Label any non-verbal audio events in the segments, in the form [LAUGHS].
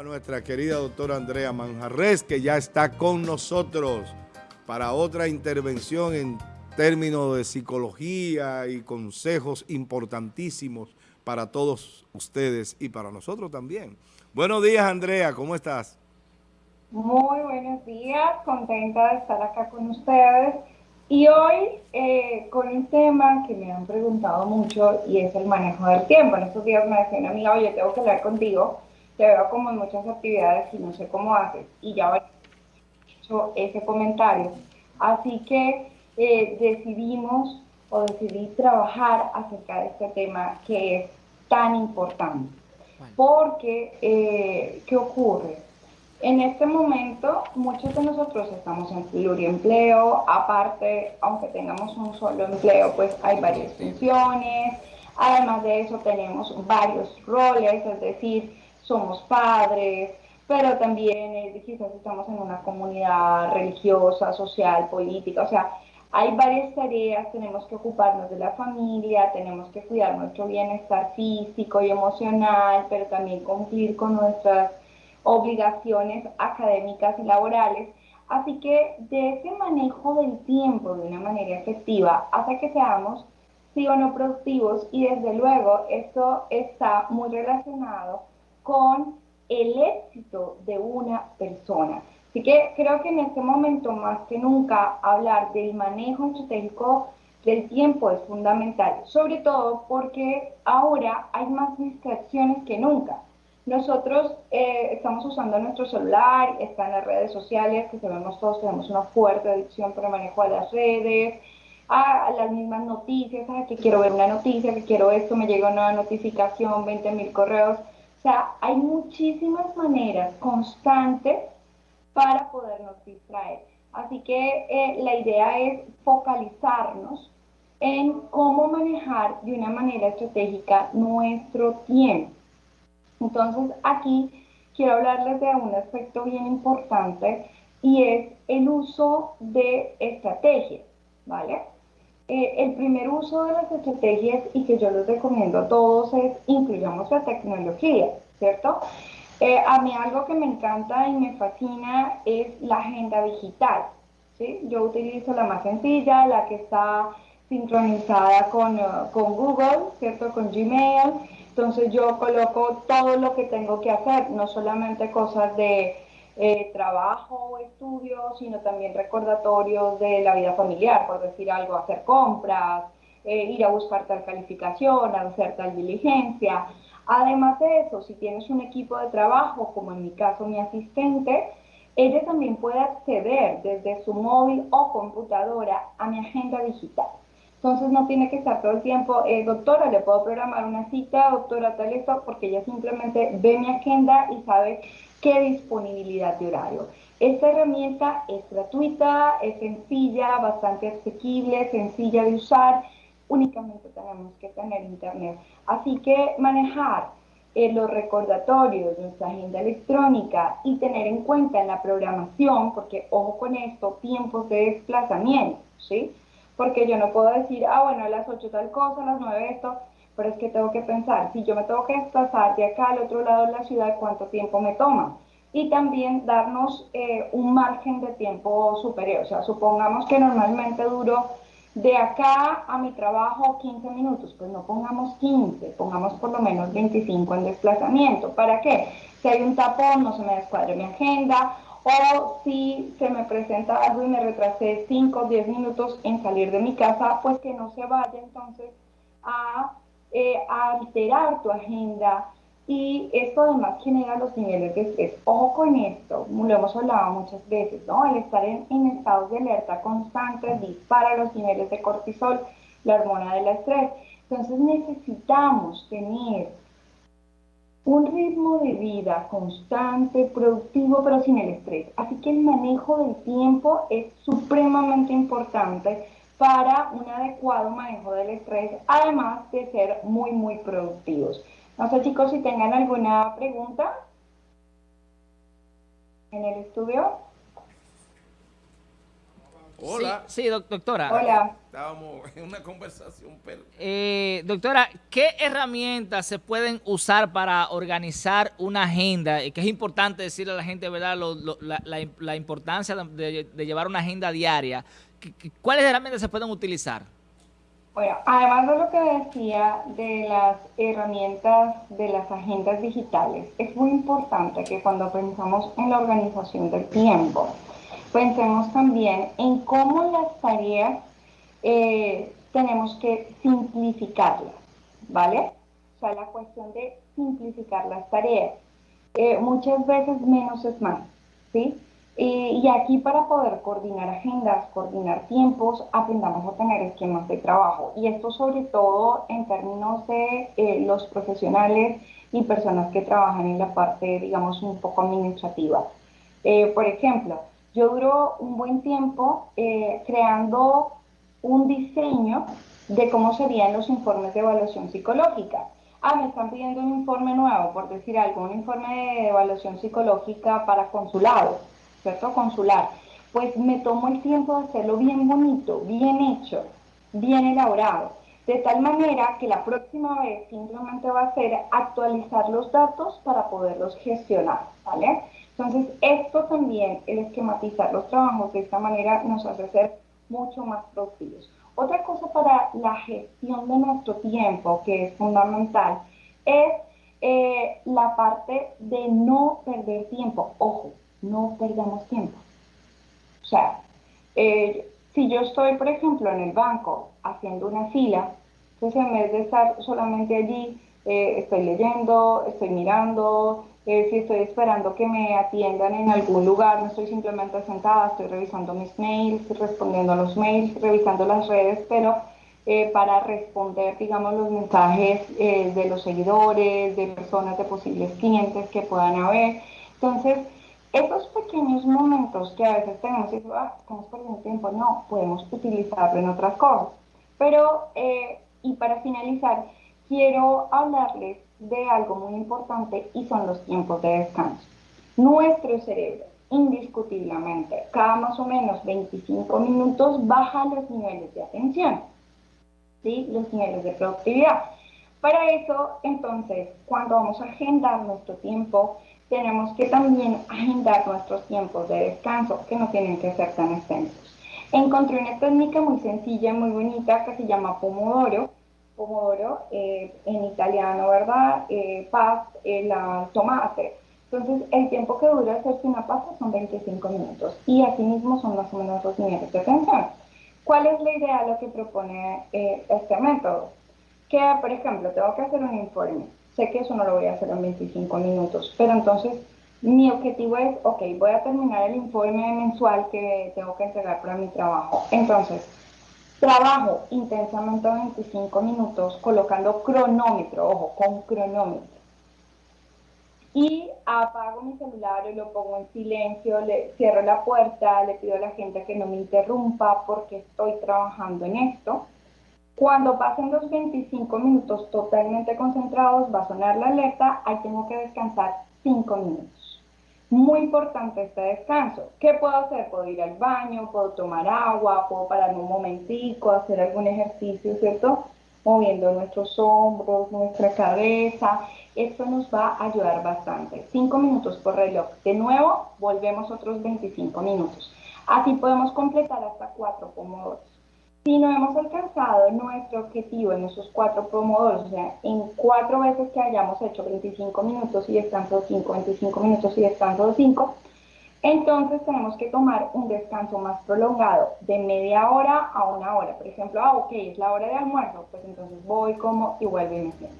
a nuestra querida doctora Andrea Manjarres, que ya está con nosotros para otra intervención en términos de psicología y consejos importantísimos para todos ustedes y para nosotros también. Buenos días, Andrea, ¿cómo estás? Muy buenos días, contenta de estar acá con ustedes. Y hoy eh, con un tema que me han preguntado mucho y es el manejo del tiempo. En estos días me decía una amiga, oye, tengo que hablar contigo, te veo como en muchas actividades y no sé cómo haces. Y ya he hecho ese comentario. Así que eh, decidimos o decidí trabajar acerca de este tema que es tan importante. Porque, eh, ¿qué ocurre? En este momento, muchos de nosotros estamos en pluriempleo, aparte, aunque tengamos un solo empleo, pues hay varias funciones, además de eso tenemos varios roles, es decir, somos padres, pero también eh, quizás estamos en una comunidad religiosa, social, política, o sea, hay varias tareas, tenemos que ocuparnos de la familia, tenemos que cuidar nuestro bienestar físico y emocional, pero también cumplir con nuestras obligaciones académicas y laborales. Así que de ese manejo del tiempo de una manera efectiva hace que seamos sí o no productivos y desde luego esto está muy relacionado con el éxito de una persona. Así que creo que en este momento más que nunca hablar del manejo estratégico del tiempo es fundamental, sobre todo porque ahora hay más distracciones que nunca. Nosotros eh, estamos usando nuestro celular, está en las redes sociales, que sabemos todos, tenemos una fuerte adicción por el manejo de las redes, a, las mismas noticias, a que quiero ver una noticia, que quiero esto, me llega una notificación, 20 mil correos. O sea, hay muchísimas maneras constantes para podernos distraer. Así que eh, la idea es focalizarnos en cómo manejar de una manera estratégica nuestro tiempo. Entonces aquí quiero hablarles de un aspecto bien importante y es el uso de estrategias, ¿vale? Eh, el primer uso de las estrategias y que yo les recomiendo a todos es incluyamos la tecnología, ¿cierto? Eh, a mí algo que me encanta y me fascina es la agenda digital. ¿sí? Yo utilizo la más sencilla, la que está sincronizada con, eh, con Google, ¿cierto? Con Gmail. Entonces yo coloco todo lo que tengo que hacer, no solamente cosas de eh, trabajo o estudio, sino también recordatorios de la vida familiar, por decir algo, hacer compras, ir a buscar tal calificación, hacer tal diligencia. Además de eso, si tienes un equipo de trabajo, como en mi caso mi asistente, ella también puede acceder desde su móvil o computadora a mi agenda digital. Entonces no tiene que estar todo el tiempo, eh, doctora, le puedo programar una cita, doctora, tal esto, porque ella simplemente ve mi agenda y sabe qué disponibilidad de horario. Esta herramienta es gratuita, es sencilla, bastante asequible, sencilla de usar únicamente tenemos que tener internet. Así que manejar eh, los recordatorios, nuestra agenda electrónica y tener en cuenta en la programación, porque ojo con esto, tiempos de desplazamiento, ¿sí? Porque yo no puedo decir, ah, bueno, a las 8 tal cosa, a las 9 esto, pero es que tengo que pensar, si yo me tengo que desplazar de acá al otro lado de la ciudad, ¿cuánto tiempo me toma? Y también darnos eh, un margen de tiempo superior, o sea, supongamos que normalmente duro de acá a mi trabajo 15 minutos, pues no pongamos 15, pongamos por lo menos 25 en desplazamiento. ¿Para qué? Si hay un tapón, no se me descuadre mi agenda, o si se me presenta algo y me retrasé 5 o 10 minutos en salir de mi casa, pues que no se vaya entonces a, eh, alterar tu agenda y esto además genera los niveles de estrés. Ojo con esto, lo hemos hablado muchas veces, ¿no? El estar en, estados de alerta constante dispara los niveles de cortisol, la hormona del estrés. Entonces necesitamos tener un ritmo de vida constante, productivo, pero sin el estrés. Así que el manejo del tiempo es supremamente importante para un adecuado manejo del estrés, además de ser muy, muy productivos. No sé chicos si tengan alguna pregunta en el estudio. Hola. Sí, doctora. Hola. Estábamos [LAUGHS] en una conversación. Eh, doctora, ¿qué herramientas se pueden usar para organizar una agenda? Que es importante decirle a la gente, ¿verdad?, la, importancia de, llevar una agenda diaria. ¿Cuáles herramientas se pueden utilizar? Bueno, además de lo que decía de las herramientas de las agendas digitales, es muy importante que cuando pensamos en la organización del tiempo, pensemos también en cómo las tareas eh, tenemos que simplificarlas, ¿vale? O sea, la cuestión de simplificar las tareas. Eh, muchas veces menos es más, ¿sí? Y aquí para poder coordinar agendas, coordinar tiempos, aprendamos a tener esquemas de trabajo. Y esto sobre todo en términos de eh, los profesionales y personas que trabajan en la parte, digamos, un poco administrativa. por ejemplo, yo duro un buen tiempo eh, creando un diseño de cómo serían los informes de evaluación psicológica. Ah, me están pidiendo un informe nuevo, por decir algo, un informe de evaluación psicológica para consulado, ¿cierto? Consular. Pues me tomo el tiempo de hacerlo bien bonito, bien hecho, bien elaborado, de tal manera que la próxima vez simplemente va a ser actualizar los datos para poderlos gestionar, ¿vale? Entonces, esto también, el esquematizar los trabajos de esta manera nos hace ser mucho más productivos. Otra cosa para la gestión de nuestro tiempo, que es fundamental, es eh, la parte de no perder tiempo. Ojo, no perdamos tiempo. O sea, eh, si yo estoy, por ejemplo, en el banco haciendo una fila, entonces en vez de estar solamente allí, eh, estoy leyendo, estoy mirando, eh, si estoy esperando que me atiendan en algún lugar, no estoy simplemente sentada, estoy revisando mis mails, respondiendo a los mails, revisando las redes, pero para responder, digamos, los mensajes de los seguidores, de personas, de posibles clientes que puedan haber. Entonces, esos pequeños momentos que a veces tenemos, y ah, estamos perdiendo tiempo, no, podemos utilizarlo en otras cosas. Pero, y para finalizar, quiero hablarles de algo muy importante y son los tiempos de descanso. Nuestro cerebro, indiscutiblemente, cada más o menos 25 minutos baja los niveles de atención, ¿sí? los niveles de productividad. Para eso, entonces, cuando vamos a agendar nuestro tiempo, tenemos que también agendar nuestros tiempos de descanso, que no tienen que ser tan extensos. Encontré una técnica muy sencilla, muy bonita, que se llama Pomodoro, pomodoro, eh, en italiano, ¿verdad? Eh, paz, el tomate. Entonces, el tiempo que dura hacerse una pasta son 25 minutos y asimismo son más o menos dos minutos de atención. ¿Cuál es la idea de lo que propone eh, este método? Que, por ejemplo, tengo que hacer un informe. Sé que eso no lo voy a hacer en 25 minutos, pero entonces mi objetivo es, ok, voy a terminar el informe mensual que tengo que entregar para mi trabajo. Entonces, Trabajo intensamente 25 minutos colocando cronómetro, ojo, con cronómetro. Y apago mi celular y lo pongo en silencio, le cierro la puerta, le pido a la gente que no me interrumpa porque estoy trabajando en esto. Cuando pasen los 25 minutos totalmente concentrados, va a sonar la alerta, ahí tengo que descansar 5 minutos. Muy importante este descanso. ¿Qué puedo hacer? Puedo ir al baño, puedo tomar agua, puedo parar un momentico, hacer algún ejercicio, ¿cierto? Moviendo nuestros hombros, nuestra cabeza. Esto nos va a ayudar bastante. Cinco minutos por reloj. De nuevo, volvemos otros 25 minutos. Así podemos completar hasta cuatro pomodoros. Si no hemos alcanzado nuestro objetivo en esos cuatro pomodoros, o sea, en cuatro veces que hayamos hecho 25 minutos y descanso 5, 25 minutos y descanso 5, entonces tenemos que tomar un descanso más prolongado, de media hora a una hora. Por ejemplo, ah, ok, es la hora de almuerzo, pues entonces voy, como y vuelvo y me siento.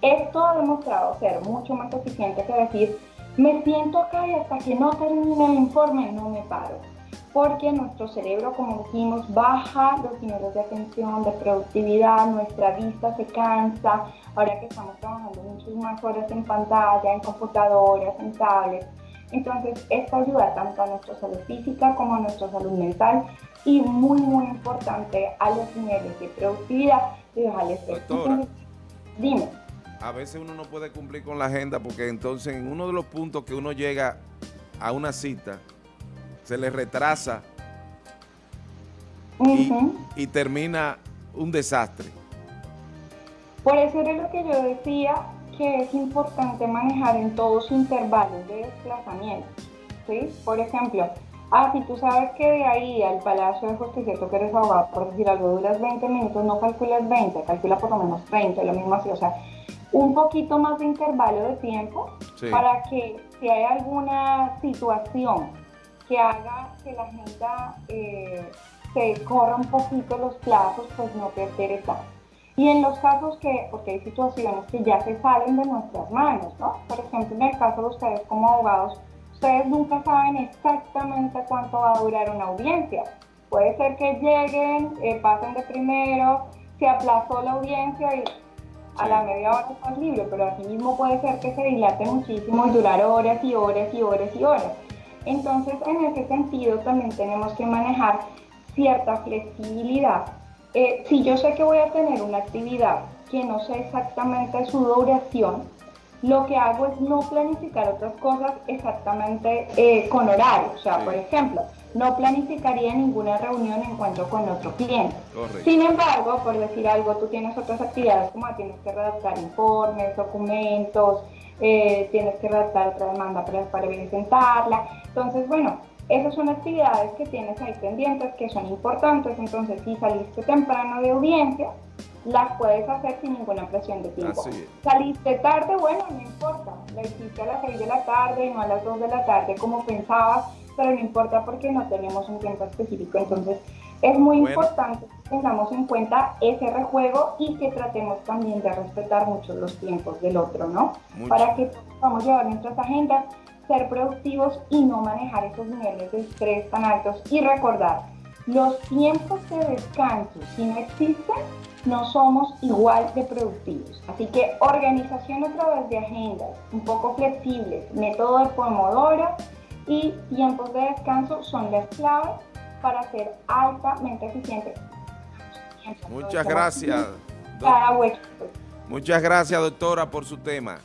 Esto ha demostrado ser mucho más eficiente que decir, me siento acá y hasta que no termine el informe no me paro porque nuestro cerebro, como dijimos, baja los niveles de atención, de productividad, nuestra vista se cansa, ahora que estamos trabajando muchas más horas en pantalla, en computadoras, en tablets. Entonces, esto ayuda tanto a nuestra salud física como a nuestra salud mental y muy, muy importante a los niveles de productividad y al estrés. dime. A veces uno no puede cumplir con la agenda porque entonces en uno de los puntos que uno llega a una cita, se le retrasa y, termina un desastre. Por eso era lo que yo decía, que es importante manejar en todos intervalos de desplazamiento. ¿sí? Por ejemplo, ah, si tú sabes que de ahí al Palacio de Justicia tú que eres abogado, por decir algo, duras 20 minutos, no calculas 20, calcula por lo menos 30, lo mismo así, o sea, un poquito más de intervalo de tiempo para que si hay alguna situación que haga que la agenda eh, se corra un poquito los plazos, pues no perder tanto. Y en los casos que, porque hay situaciones que ya se salen de nuestras manos, ¿no? Por ejemplo, en el caso de ustedes como abogados, ustedes nunca saben exactamente cuánto va a durar una audiencia. Puede ser que lleguen, eh, pasen de primero, se aplazó la audiencia y a la media hora estás libre, pero así mismo puede ser que se dilate muchísimo y durar horas y horas y horas y horas. Entonces, en ese sentido, también tenemos que manejar cierta flexibilidad. Eh, si yo sé que voy a tener una actividad que no sé exactamente su duración, lo que hago es no planificar otras cosas exactamente eh, con horario. O sea, por ejemplo, no planificaría ninguna reunión en encuentro con otro cliente. Sin embargo, por decir algo, tú tienes otras actividades como tienes que redactar informes, documentos, eh, tienes que redactar otra demanda para, para presentarla. Entonces, bueno, esas son actividades que tienes ahí pendientes que son importantes. Entonces, si saliste temprano de audiencia, las puedes hacer sin ninguna presión de tiempo. Saliste tarde, bueno, no importa. La hiciste a las 6 de la tarde, no a las 2 de la tarde como pensabas pero no importa porque no tenemos un tiempo específico. Entonces, es muy importante que tengamos en cuenta ese rejuego y que tratemos también de respetar mucho los tiempos del otro, ¿no? Para que podamos llevar nuestras agendas, ser productivos y no manejar esos niveles de estrés tan altos. Y recordar, los tiempos de descanso, si no existen, no somos igual de productivos. Así que organización a través de agendas un poco flexibles, método de Pomodoro, y tiempos de descanso son las claves para ser altamente eficiente. Muchas gracias. Muchas gracias, doctora, por su tema.